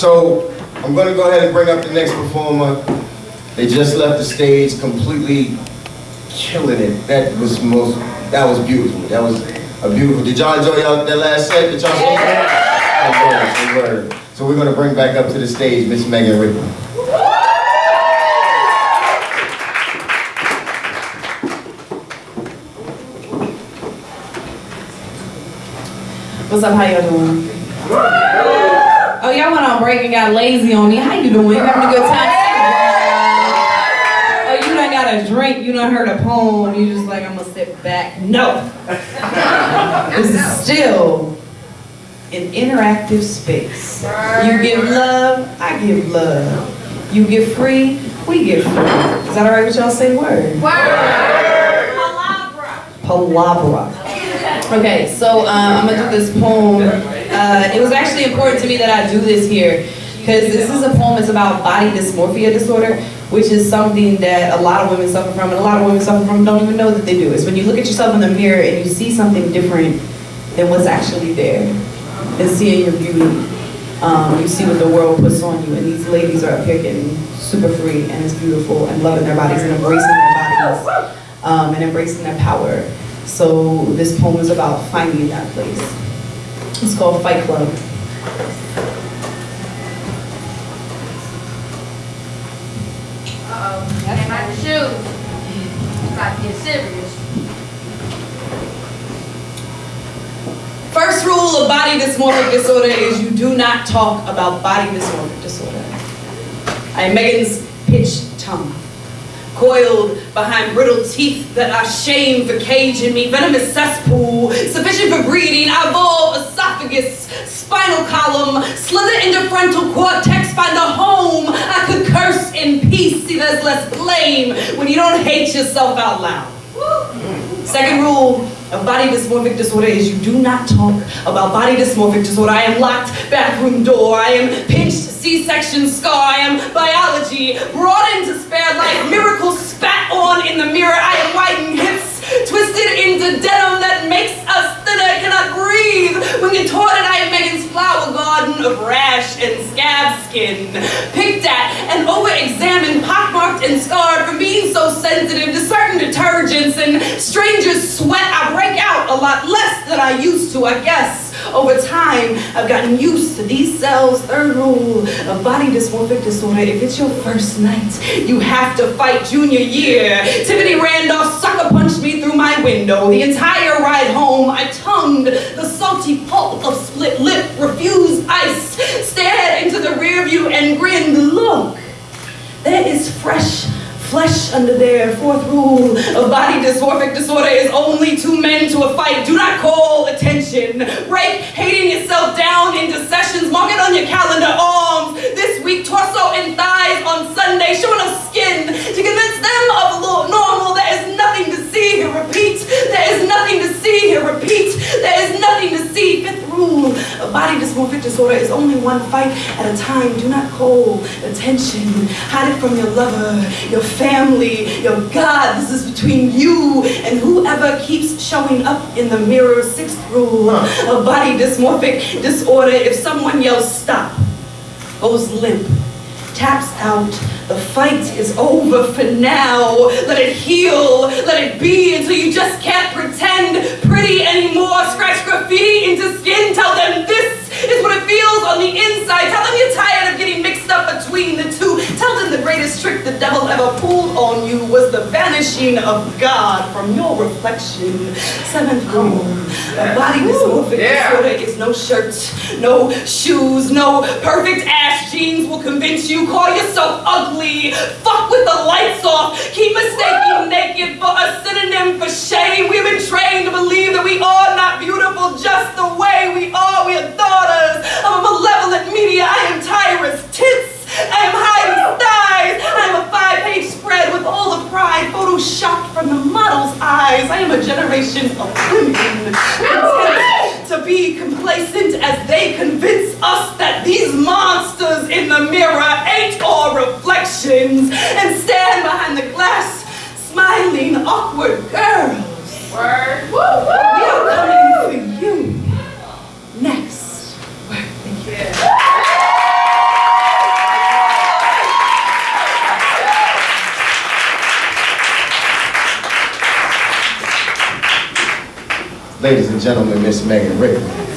So I'm gonna go ahead and bring up the next performer. They just left the stage completely killing it. That was most, that was beautiful. That was a beautiful. Did y'all enjoy y'all, that last set? Did y'all see that? Good word, word. So we're gonna bring back up to the stage Miss Megan Ripley. What's up? How y'all doing? Oh, y'all went on break and got lazy on me. How you doing? You having a good time? Oh, you done got a drink. You done heard a poem. You just like, I'm gonna sit back. No. this is still an interactive space. You give love, I give love. You get free, we get free. Is that all right with y'all? Say word. Word. Palabra. Palabra. Okay, so um, I'm gonna do this poem. Uh, it was actually important to me that I do this here because this is a poem that's about body dysmorphia disorder, which is something that a lot of women suffer from, and a lot of women suffer from don't even know that they do. It's when you look at yourself in the mirror and you see something different than what's actually there, and seeing your beauty. Um, you see what the world puts on you, and these ladies are up here getting super free, and it's beautiful, and loving their bodies and embracing their bodies, um, and embracing their power. So this poem is about finding that place. It's called Fight Club. Uh-oh, came out the shoes. It's about to get serious. First rule of body dysmorphic disorder is you do not talk about body dysmorphic disorder. I am Megan's pitched tongue, coiled behind brittle teeth that are shame for caging me, venomous cesspool, frontal cortex, find a home. I could curse in peace, see there's less blame when you don't hate yourself out loud. Second rule of body dysmorphic disorder is you do not talk about body dysmorphic disorder. I am locked bathroom door. I am pinched C-section scar. I am biology brought into spare life. Miracle spat on in the mirror. I am whitened hips twisted into denim that makes us thinner. Cannot breathe when contorted. I am Megan's flower garden of rash and scab skin. Picked at and over-examined, pockmarked and scarred from being so sensitive to certain detergents and strangers' sweat. I break out a lot less than I used to, I guess. Over time, I've gotten used to these cells. Third rule of body dysmorphic disorder. If it's your first night, you have to fight junior year. Tiffany Randolph sucker punched me through my window. The entire ride home, I tongued the salty pulp of split lip, refused ice, stared into the rear view and grinned. Look, there is fresh flesh under there. Fourth rule of body dysmorphic disorder is only two men to a fight. Do not call attention. Break hating yourself down into sessions. Mark it on your calendar. Dysmorphic disorder is only one fight at a time. Do not call attention. Hide it from your lover, your family, your God. This is between you and whoever keeps showing up in the mirror. Sixth rule of body dysmorphic disorder. If someone yells stop, goes limp, taps out, the fight is over for now. Let it heal, let it be until you just can't pretend was the vanishing of God from your reflection. Seventh rule, a body dysmorphic disorder is no shirt, no shoes, no perfect ass jeans will convince you. Call yourself ugly. Fuck with the lights off. Keep mistaking naked for a synonym for shame. We've been trained to believe that we are not beautiful just the way. We are daughters of a malevolent media. I am Tyrus Tits. I am hiding thighs. I am a five-page spread with all the pride photoshopped from the model's eyes. I am a generation of women. To be complacent as they convince us that these monsters in the mirror ain't all reflections. And Ladies and gentlemen, Miss Megan Rickman.